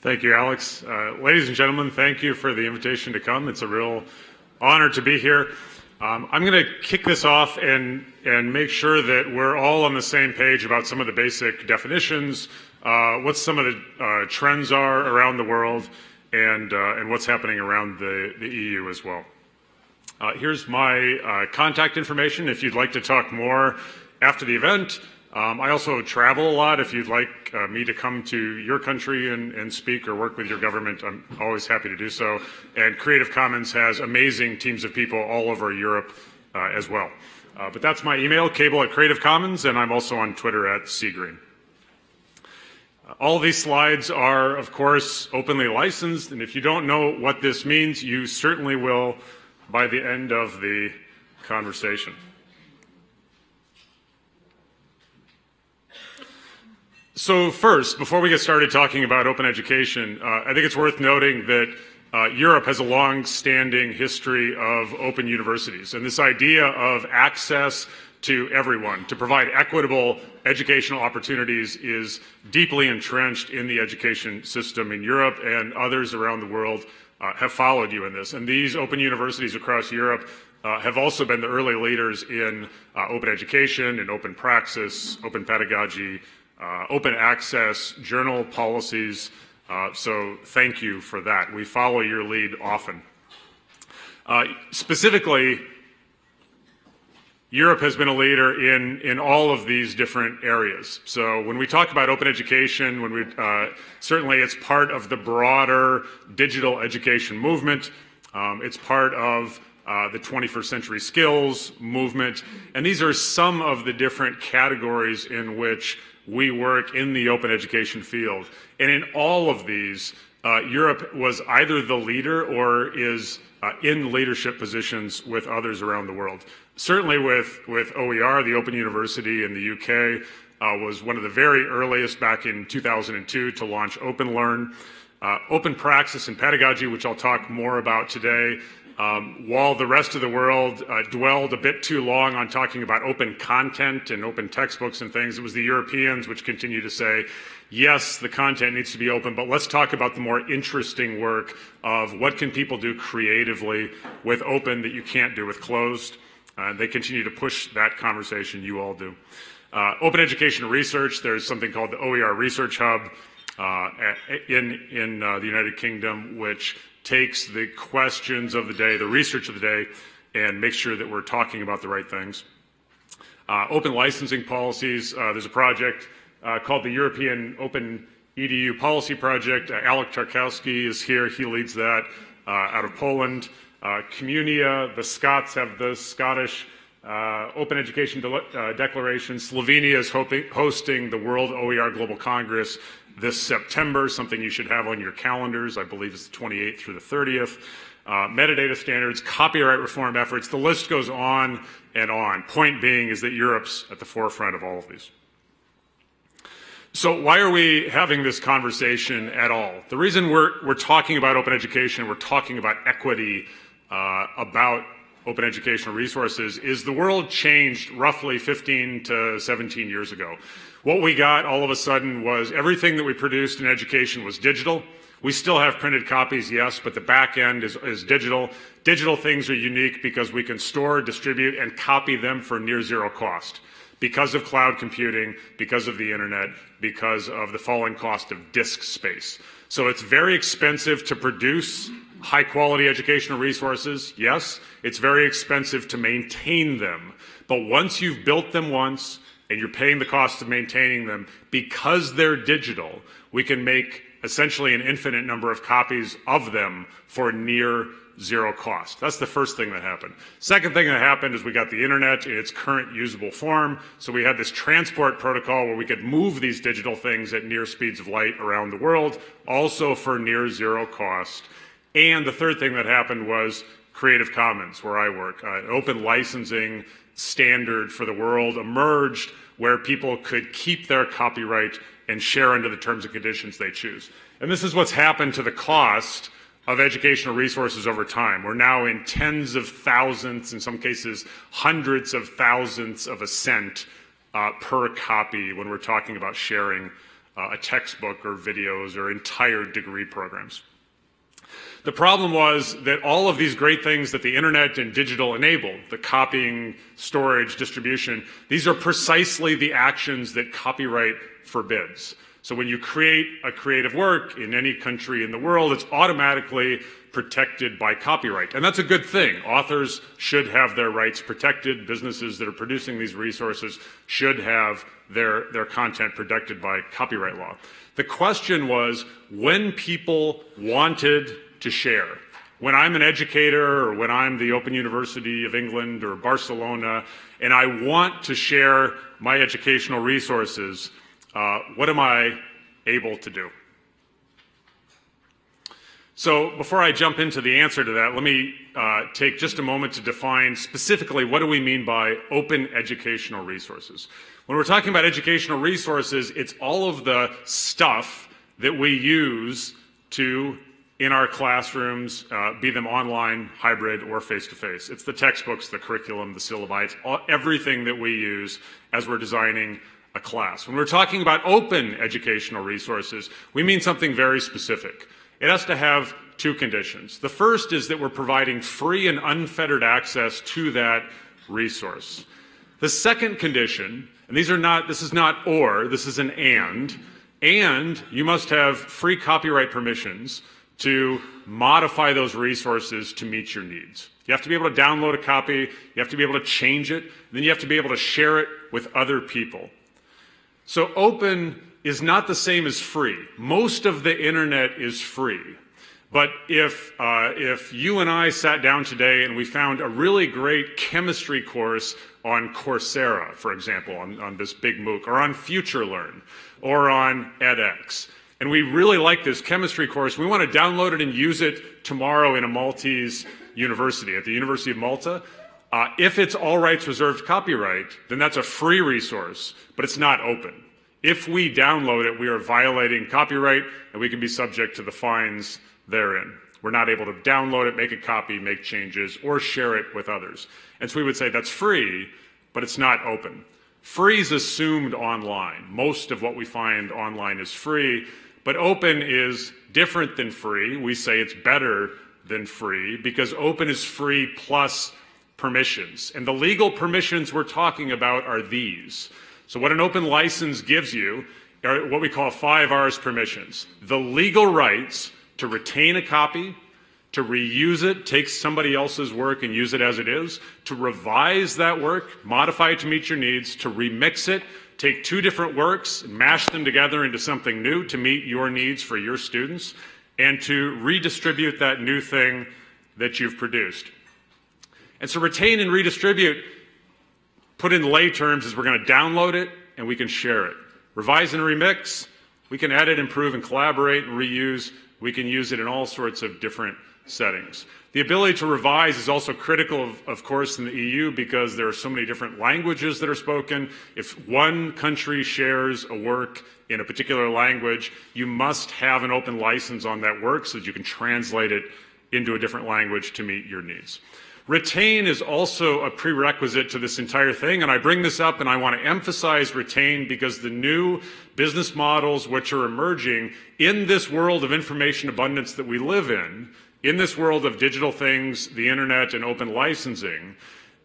Thank you, Alex. Uh, ladies and gentlemen, thank you for the invitation to come. It's a real honor to be here. Um, I'm going to kick this off and, and make sure that we're all on the same page about some of the basic definitions, uh, what some of the uh, trends are around the world, and, uh, and what's happening around the, the EU as well. Uh, here's my uh, contact information if you'd like to talk more after the event. Um, I also travel a lot. If you'd like uh, me to come to your country and, and, speak or work with your government, I'm always happy to do so. And Creative Commons has amazing teams of people all over Europe uh, as well. Uh, but that's my email, cable at Creative Commons, and I'm also on Twitter at cgreen. Uh, all these slides are, of course, openly licensed, and if you don't know what this means, you certainly will by the end of the conversation. So first, before we get started talking about open education, uh, I think it's worth noting that uh, Europe has a long-standing history of open universities, and this idea of access to everyone, to provide equitable educational opportunities is deeply entrenched in the education system in Europe and others around the world uh, have followed you in this. And these open universities across Europe uh, have also been the early leaders in uh, open education in open praxis, open pedagogy, uh, open access, journal policies. Uh, so thank you for that. We follow your lead often. Uh, specifically, Europe has been a leader in, in all of these different areas. So when we talk about open education, when we, uh, certainly it's part of the broader digital education movement. Um, it's part of uh, the 21st century skills movement. And these are some of the different categories in which we work in the open education field. And in all of these, uh, Europe was either the leader or is uh, in leadership positions with others around the world. Certainly with, with OER, the Open University in the UK, uh, was one of the very earliest back in 2002 to launch OpenLearn. Uh, open Praxis and Pedagogy, which I'll talk more about today, um, while the rest of the world uh, dwelled a bit too long on talking about open content and open textbooks and things, it was the Europeans which continued to say, yes, the content needs to be open, but let's talk about the more interesting work of what can people do creatively with open that you can't do with closed. Uh, they continue to push that conversation, you all do. Uh, open education research, there's something called the OER Research Hub uh, in, in uh, the United Kingdom, which takes the questions of the day, the research of the day, and makes sure that we're talking about the right things. Uh, open licensing policies, uh, there's a project uh, called the European Open EDU Policy Project. Uh, Alek Tarkowski is here, he leads that uh, out of Poland. Uh, Communia, the Scots have the Scottish Open Education De Declaration. Slovenia is hoping, hosting the World OER Global Congress this September, something you should have on your calendars. I believe it's the 28th through the 30th. Uh, metadata standards, copyright reform efforts, the list goes on and on. Point being is that Europe's at the forefront of all of these. So why are we having this conversation at all? The reason we're, we're talking about open education, we're talking about equity, uh, about open educational resources, is the world changed roughly 15 to 17 years ago. What we got all of a sudden was everything that we produced in education was digital. We still have printed copies, yes, but the back end is, is digital. Digital things are unique because we can store, distribute, and copy them for near zero cost because of cloud computing, because of the internet, because of the falling cost of disk space. So it's very expensive to produce high quality educational resources. Yes, it's very expensive to maintain them. But once you've built them once, and you're paying the cost of maintaining them, because they're digital, we can make essentially an infinite number of copies of them for near zero cost. That's the first thing that happened. Second thing that happened is we got the internet in its current usable form. So we had this transport protocol where we could move these digital things at near speeds of light around the world, also for near zero cost. And the third thing that happened was Creative Commons, where I work, uh, open licensing standard for the world emerged where people could keep their copyright and share under the terms and conditions they choose. And this is what's happened to the cost of educational resources over time. We're now in tens of thousands, in some cases hundreds of thousands of a cent uh, per copy when we're talking about sharing uh, a textbook or videos or entire degree programs. The problem was that all of these great things that the internet and digital enabled, the copying, storage, distribution, these are precisely the actions that copyright forbids. So when you create a creative work in any country in the world, it's automatically protected by copyright. And that's a good thing. Authors should have their rights protected. Businesses that are producing these resources should have their, their content protected by copyright law. The question was when people wanted to share, when I'm an educator or when I'm the Open University of England or Barcelona and I want to share my educational resources, uh, what am I able to do? So before I jump into the answer to that, let me uh, take just a moment to define specifically what do we mean by open educational resources. When we're talking about educational resources, it's all of the stuff that we use to in our classrooms, uh, be them online, hybrid, or face-to-face. -face. It's the textbooks, the curriculum, the syllabi, all, everything that we use as we're designing a class. When we're talking about open educational resources, we mean something very specific. It has to have two conditions. The first is that we're providing free and unfettered access to that resource. The second condition, and these are not, this is not or, this is an and, and you must have free copyright permissions to modify those resources to meet your needs. You have to be able to download a copy, you have to be able to change it, then you have to be able to share it with other people. So open is not the same as free. Most of the internet is free. But if, uh, if you and I sat down today and we found a really great chemistry course on Coursera, for example, on, on this big MOOC, or on FutureLearn, or on edX, and we really like this chemistry course. We want to download it and use it tomorrow in a Maltese university, at the University of Malta. Uh, if it's all rights reserved copyright, then that's a free resource, but it's not open. If we download it, we are violating copyright, and we can be subject to the fines therein. We're not able to download it, make a copy, make changes, or share it with others. And so we would say that's free, but it's not open. Free is assumed online. Most of what we find online is free, but open is different than free. We say it's better than free because open is free plus permissions. And the legal permissions we're talking about are these. So what an open license gives you are what we call five R's permissions. The legal rights to retain a copy, to reuse it, take somebody else's work and use it as it is, to revise that work, modify it to meet your needs, to remix it, take two different works, mash them together into something new to meet your needs for your students, and to redistribute that new thing that you've produced. And so retain and redistribute, put in lay terms, is we're going to download it and we can share it. Revise and remix, we can edit, improve, and collaborate and reuse. We can use it in all sorts of different settings. The ability to revise is also critical, of, of, course, in the EU because there are so many different languages that are spoken. If one country shares a work in a particular language, you must have an open license on that work so that you can translate it into a different language to meet your needs. Retain is also a prerequisite to this entire thing, and I bring this up and I want to emphasize retain because the new business models which are emerging in this world of information abundance that we live in in this world of digital things, the internet, and open licensing,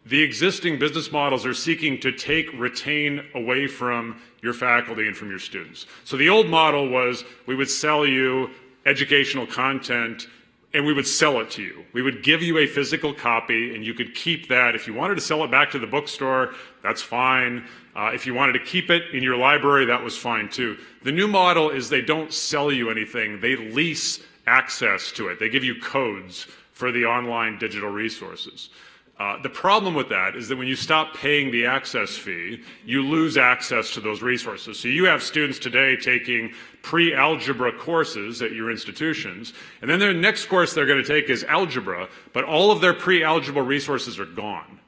the existing business models are seeking to take retain away from your faculty and from your students. So the old model was we would sell you educational content and we would sell it to you. We would give you a physical copy and you could keep that. If you wanted to sell it back to the bookstore, that's fine. Uh, if you wanted to keep it in your library, that was fine too. The new model is they don't sell you anything. They lease access to it. They give you codes for the online digital resources. Uh, the problem with that is that when you stop paying the access fee, you lose access to those resources. So you have students today taking pre-algebra courses at your institutions, and then their next course they're going to take is algebra, but all of their pre-algebra resources are gone.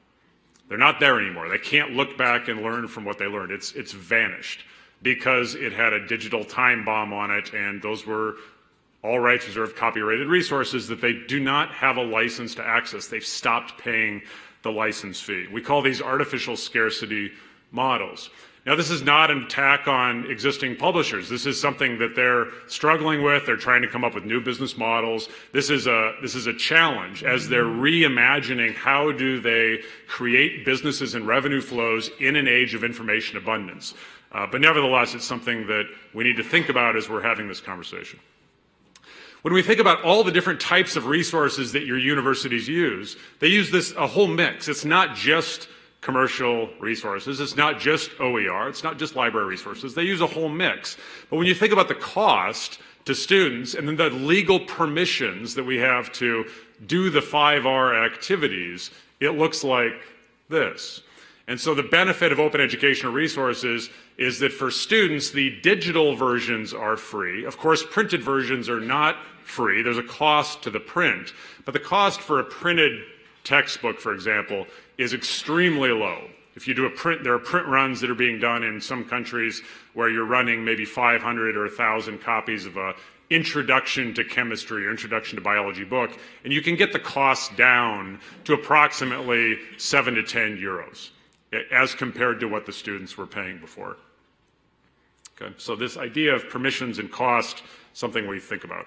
They're not there anymore. They can't look back and learn from what they learned. It's, it's vanished because it had a digital time bomb on it, and those were all rights reserved copyrighted resources that they do not have a license to access. They've stopped paying the license fee. We call these artificial scarcity models. Now, this is not an attack on existing publishers. This is something that they're struggling with. They're trying to come up with new business models. This is a, this is a challenge as they're reimagining how do they create businesses and revenue flows in an age of information abundance. Uh, but nevertheless, it's something that we need to think about as we're having this conversation. When we think about all the different types of resources that your universities use, they use this a whole mix. It's not just commercial resources. It's not just OER. It's not just library resources. They use a whole mix. But when you think about the cost to students and then the legal permissions that we have to do the 5R activities, it looks like this. And so the benefit of open educational resources is that for students, the digital versions are free. Of course, printed versions are not free. There's a cost to the print. But the cost for a printed textbook, for example, is extremely low. If you do a print, there are print runs that are being done in some countries where you're running maybe 500 or 1,000 copies of a introduction to chemistry or introduction to biology book, and you can get the cost down to approximately 7 to 10 euros as compared to what the students were paying before. Okay, so this idea of permissions and cost, something we think about.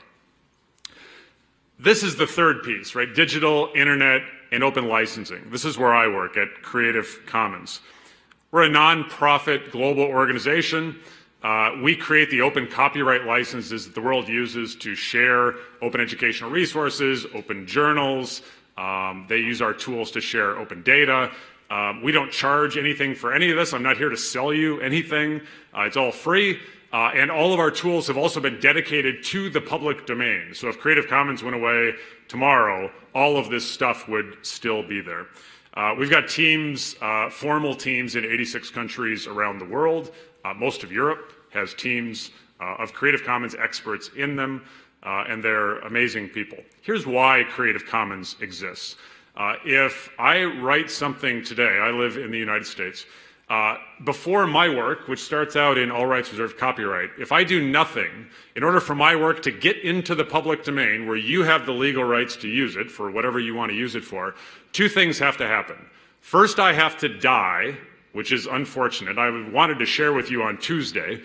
This is the third piece, right? Digital, internet, and open licensing. This is where I work at Creative Commons. We're a nonprofit global organization. Uh, we create the open copyright licenses that the world uses to share open educational resources, open journals. Um, they use our tools to share open data. Um, we don't charge anything for any of this. I'm not here to sell you anything. Uh, it's all free. Uh, and all of our tools have also been dedicated to the public domain. So if Creative Commons went away tomorrow, all of this stuff would still be there. Uh, we've got teams, uh, formal teams in 86 countries around the world. Uh, most of Europe has teams uh, of Creative Commons experts in them, and they're amazing people. Here's why Creative Commons exists. If I write something today, I live in the United States, uh, before my work, which starts out in all rights reserved copyright, if I do nothing, in order for my work to get into the public domain where you have the legal rights to use it for whatever you want to use it for, two things have to happen. First, I have to die, which is unfortunate. I wanted to share with you on Tuesday.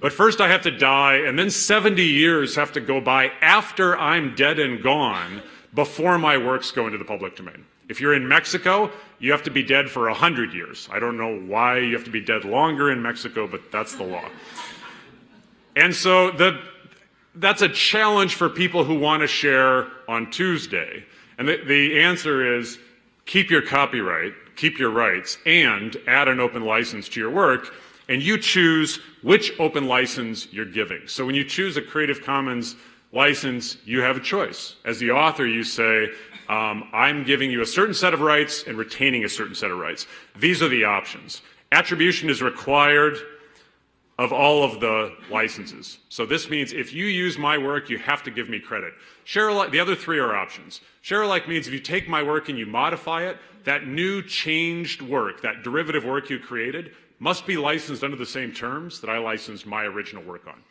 But first I have to die, and then 70 years have to go by after I'm dead and gone before my works go into the public domain. If you're in Mexico, you have to be dead for 100 years. I don't know why you have to be dead longer in Mexico, but that's the law. And so the, that's a challenge for people who want to share on Tuesday. And the, the answer is keep your copyright, keep your rights, and add an open license to your work, and you choose which open license you're giving. So when you choose a Creative Commons license, you have a choice. As the author, you say, um, I'm giving you a certain set of rights and retaining a certain set of rights. These are the options. Attribution is required of all of the licenses. So this means if you use my work, you have to give me credit. Share alike, the other three are options. Share alike means if you take my work and you modify it, that new changed work, that derivative work you created, must be licensed under the same terms that I licensed my original work on.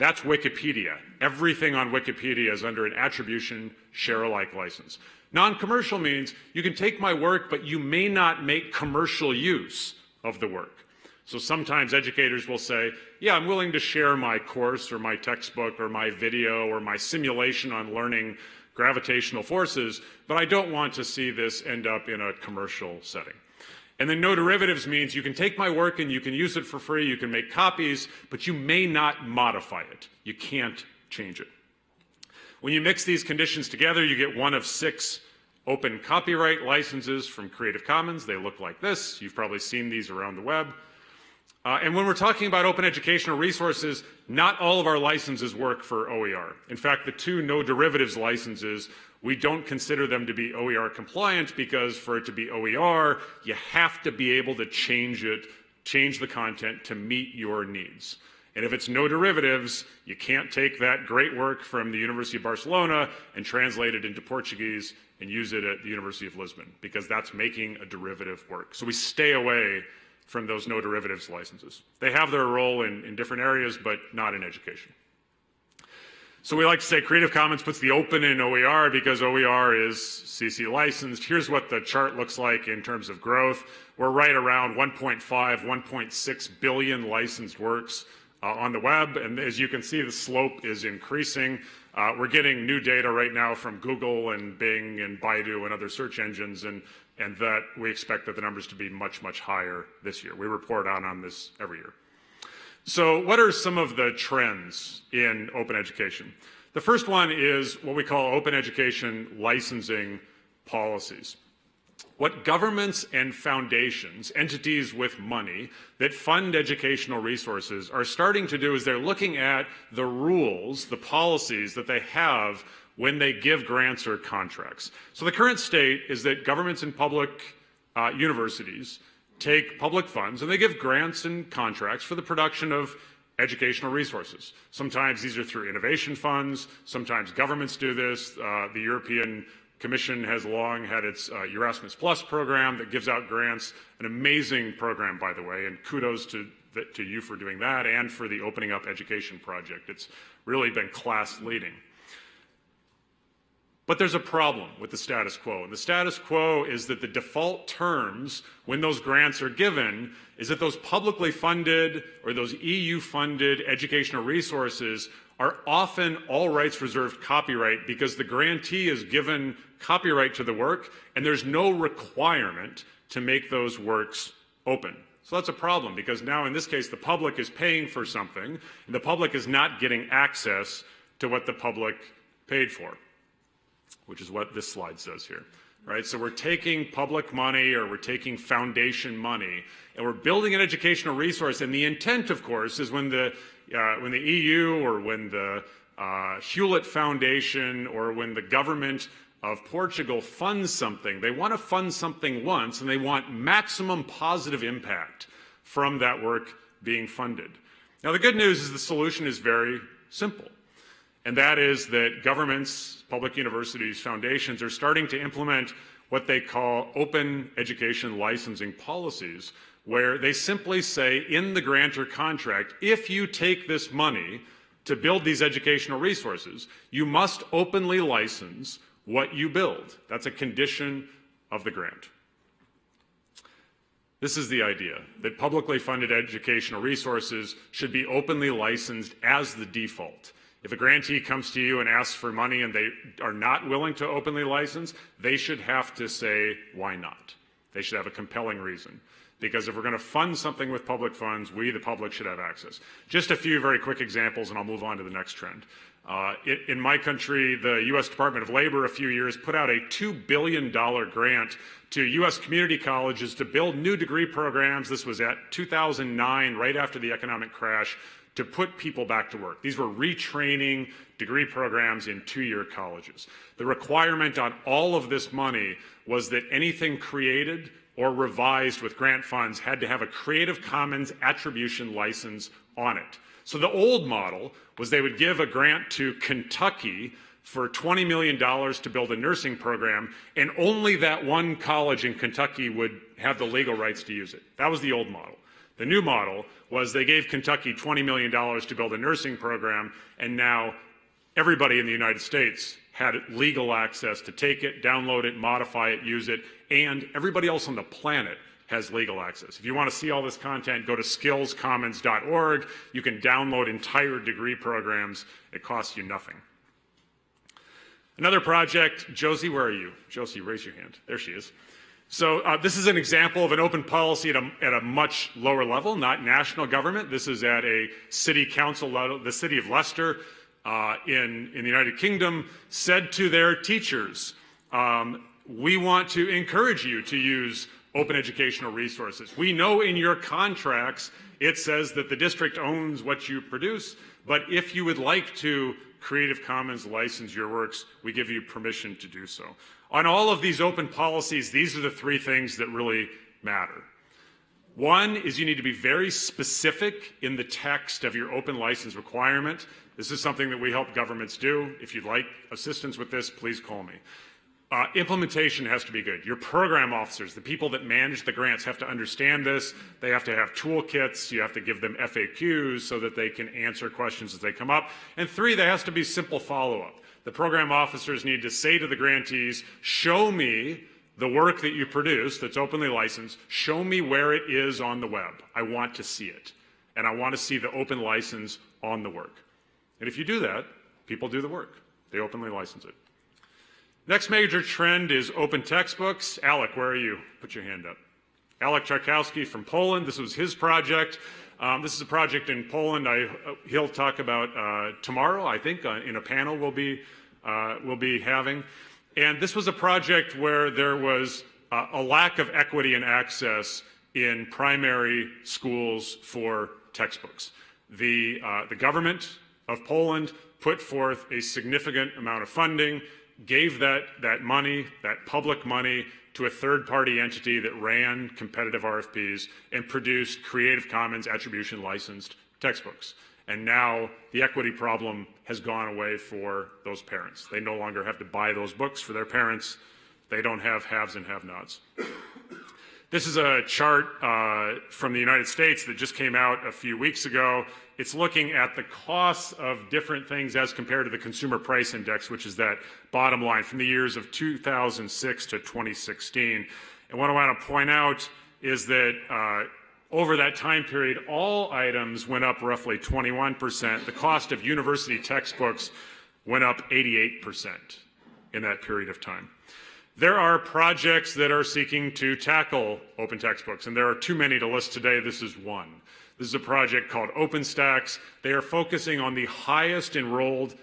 That's Wikipedia. Everything on Wikipedia is under an attribution share alike license. Non-commercial means you can take my work, but you may not make commercial use of the work. So sometimes educators will say, yeah, I'm willing to share my course or my textbook or my video or my simulation on learning gravitational forces, but I don't want to see this end up in a commercial setting. And then no derivatives means you can take my work and you can use it for free, you can make copies, but you may not modify it. You can't change it. When you mix these conditions together, you get one of six open copyright licenses from Creative Commons. They look like this. You've probably seen these around the web. Uh, and when we're talking about open educational resources, not all of our licenses work for OER. In fact, the two no derivatives licenses, we don't consider them to be OER compliant because for it to be OER, you have to be able to change it, change the content to meet your needs. And if it's no derivatives, you can't take that great work from the University of Barcelona and translate it into Portuguese and use it at the University of Lisbon because that's making a derivative work. So we stay away from those no derivatives licenses. They have their role in, in different areas, but not in education. So we like to say Creative Commons puts the open in OER because OER is CC licensed. Here's what the chart looks like in terms of growth. We're right around 1.5, 1.6 billion licensed works uh, on the web. And as you can see, the slope is increasing. Uh, we're getting new data right now from Google and Bing and Baidu and other search engines, and, and that we expect that the numbers to be much, much higher this year. We report out on this every year. So what are some of the trends in open education? The first one is what we call open education licensing policies. What governments and foundations, entities with money that fund educational resources are starting to do is they're looking at the rules, the policies that they have when they give grants or contracts. So the current state is that governments and public uh, universities take public funds and they give grants and contracts for the production of educational resources. Sometimes these are through innovation funds. Sometimes governments do this. Uh, the European Commission has long had its uh, Erasmus Plus program that gives out grants, an amazing program, by the way, and kudos to, to you for doing that and for the Opening Up Education Project. It's really been class leading. But there's a problem with the status quo. And the status quo is that the default terms when those grants are given is that those publicly funded or those EU funded educational resources are often all rights reserved copyright because the grantee is given copyright to the work and there's no requirement to make those works open. So that's a problem because now in this case the public is paying for something and the public is not getting access to what the public paid for which is what this slide says here. Right? So we're taking public money or we're taking foundation money and we're building an educational resource. And the intent, of course, is when the, uh, when the EU or when the uh, Hewlett Foundation or when the government of Portugal funds something, they want to fund something once and they want maximum positive impact from that work being funded. Now, the good news is the solution is very simple and that is that governments, public universities, foundations are starting to implement what they call open education licensing policies, where they simply say in the grantor contract, if you take this money to build these educational resources, you must openly license what you build. That's a condition of the grant. This is the idea, that publicly funded educational resources should be openly licensed as the default. If a grantee comes to you and asks for money and they are not willing to openly license, they should have to say, why not? They should have a compelling reason. Because if we're going to fund something with public funds, we, the public, should have access. Just a few very quick examples, and I'll move on to the next trend. Uh, in my country, the U.S. Department of Labor a few years put out a $2 billion grant to U.S. community colleges to build new degree programs. This was at 2009, right after the economic crash, to put people back to work. These were retraining degree programs in two-year colleges. The requirement on all of this money was that anything created or revised with grant funds had to have a Creative Commons attribution license on it. So the old model was they would give a grant to Kentucky for $20 million to build a nursing program, and only that one college in Kentucky would have the legal rights to use it. That was the old model. The new model was they gave Kentucky $20 million to build a nursing program, and now everybody in the United States had legal access to take it, download it, modify it, use it, and everybody else on the planet has legal access. If you want to see all this content, go to skillscommons.org. You can download entire degree programs. It costs you nothing. Another project, Josie, where are you? Josie, raise your hand. There she is. So uh, this is an example of an open policy at a, at a, much lower level, not national government. This is at a city council level. The city of Leicester uh, in, in the United Kingdom said to their teachers, um, we want to encourage you to use open educational resources. We know in your contracts it says that the district owns what you produce, but if you would like to Creative Commons license your works, we give you permission to do so. On all of these open policies, these are the three things that really matter. One is you need to be very specific in the text of your open license requirement. This is something that we help governments do. If you'd like assistance with this, please call me. Uh, implementation has to be good. Your program officers, the people that manage the grants, have to understand this. They have to have toolkits. You have to give them FAQs so that they can answer questions as they come up. And three, there has to be simple follow-up. The program officers need to say to the grantees, show me the work that you produce that's openly licensed, show me where it is on the web. I want to see it. And I want to see the open license on the work. And if you do that, people do the work. They openly license it. Next major trend is open textbooks. Alec, where are you? Put your hand up. Alek Tarkowski from Poland. This was his project. Um, this is a project in Poland. I, uh, he'll talk about uh, tomorrow, I think, uh, in a panel we'll be, uh, we'll be having. And this was a project where there was uh, a lack of equity and access in primary schools for textbooks. The, uh, the government of Poland put forth a significant amount of funding, gave that, that money, that public money, to a third-party entity that ran competitive RFPs and produced Creative Commons attribution licensed textbooks. And now the equity problem has gone away for those parents. They no longer have to buy those books for their parents. They don't have haves and have-nots. This is a chart uh, from the United States that just came out a few weeks ago. It's looking at the costs of different things as compared to the Consumer Price Index, which is that bottom line from the years of 2006 to 2016. And what I want to point out is that uh, over that time period, all items went up roughly 21%. The cost of university textbooks went up 88% in that period of time. There are projects that are seeking to tackle open textbooks, and there are too many to list today. This is one. This is a project called OpenStax. They are focusing on the highest enrolled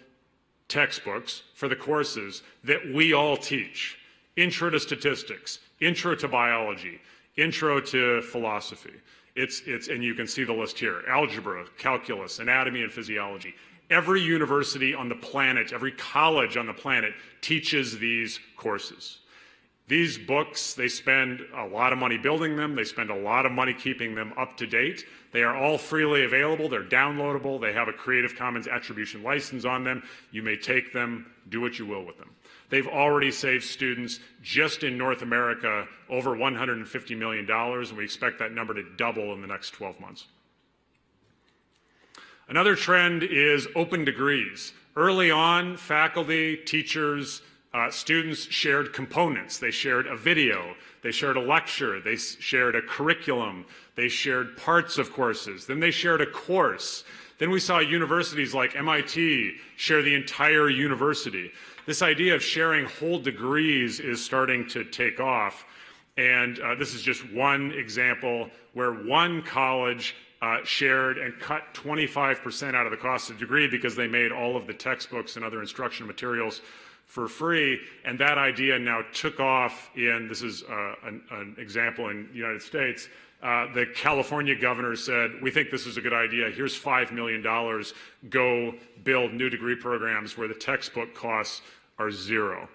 textbooks for the courses that we all teach. Intro to statistics, intro to biology, intro to philosophy. It's, it's, and you can see the list here, algebra, calculus, anatomy and physiology. Every university on the planet, every college on the planet teaches these courses. These books, they spend a lot of money building them. They spend a lot of money keeping them up to date. They are all freely available. They're downloadable. They have a Creative Commons attribution license on them. You may take them, do what you will with them. They've already saved students just in North America over $150 million, and we expect that number to double in the next 12 months. Another trend is open degrees. Early on, faculty, teachers, uh, students shared components. They shared a video, they shared a lecture, they shared a curriculum, they shared parts of courses, then they shared a course. Then we saw universities like MIT share the entire university. This idea of sharing whole degrees is starting to take off. And uh, this is just one example where one college uh, shared and cut 25% out of the cost of the degree because they made all of the textbooks and other instructional materials for free. And that idea now took off in, this is uh, an, an, example in the United States, uh, the California governor said, we think this is a good idea. Here's $5 million. Go build new degree programs where the textbook costs are zero.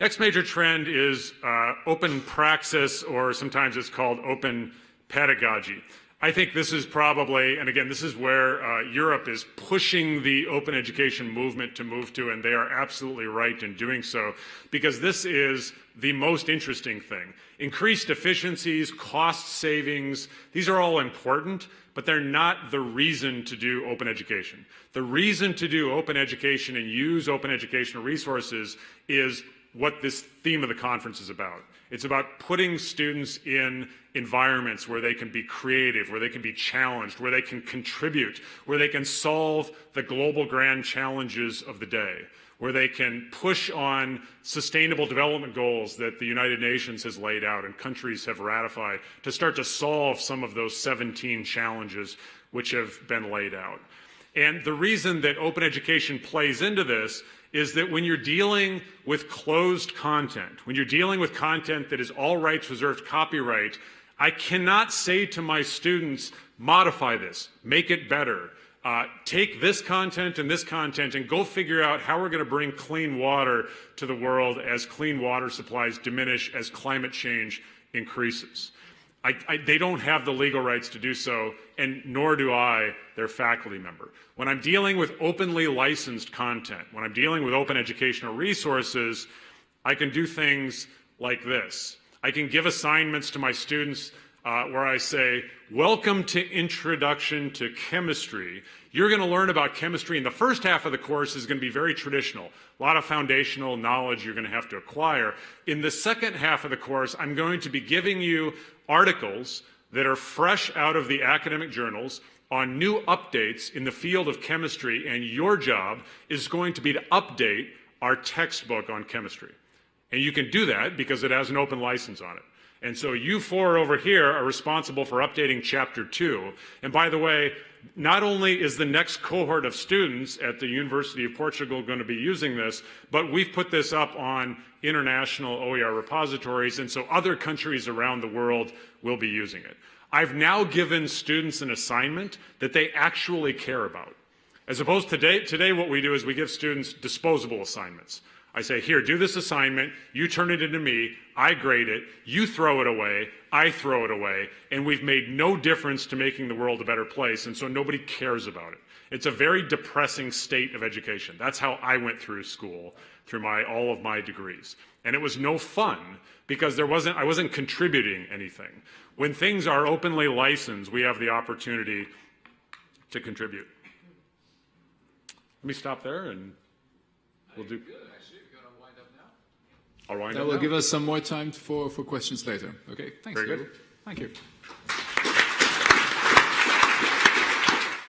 Next major trend is uh, open praxis, or sometimes it's called open pedagogy. I think this is probably, and again, this is where uh, Europe is pushing the open education movement to move to, and they are absolutely right in doing so, because this is the most interesting thing. Increased efficiencies, cost savings, these are all important, but they're not the reason to do open education. The reason to do open education and use open educational resources is what this theme of the conference is about. It's about putting students in environments where they can be creative, where they can be challenged, where they can contribute, where they can solve the global grand challenges of the day, where they can push on sustainable development goals that the United Nations has laid out and countries have ratified to start to solve some of those 17 challenges which have been laid out. And the reason that open education plays into this is that when you're dealing with closed content, when you're dealing with content that is all rights reserved copyright, I cannot say to my students, modify this, make it better, uh, take this content and this content and go figure out how we're going to bring clean water to the world as clean water supplies diminish, as climate change increases. I, I, they don't have the legal rights to do so, and nor do I, their faculty member. When I'm dealing with openly licensed content, when I'm dealing with open educational resources, I can do things like this. I can give assignments to my students uh, where I say, Welcome to Introduction to Chemistry. You're going to learn about chemistry, and the first half of the course is going to be very traditional. A lot of foundational knowledge you're going to have to acquire. In the second half of the course, I'm going to be giving you articles that are fresh out of the academic journals on new updates in the field of chemistry, and your job is going to be to update our textbook on chemistry. And you can do that because it has an open license on it. And so you four over here are responsible for updating chapter two. And by the way, not only is the next cohort of students at the University of Portugal going to be using this, but we've put this up on international OER repositories, and so other countries around the world will be using it. I've now given students an assignment that they actually care about. As opposed to today, today what we do is we give students disposable assignments. I say, here, do this assignment, you turn it into me, I grade it, you throw it away, I throw it away, and we've made no difference to making the world a better place, and so nobody cares about it. It's a very depressing state of education. That's how I went through school, through my, all of my degrees. And it was no fun because there wasn't, I wasn't contributing anything. When things are openly licensed, we have the opportunity to contribute. Let me stop there and we'll do. Good, actually. We're going to wind up now. That will now. give us some more time for, for questions later. Okay, thanks. Very good. Thank you.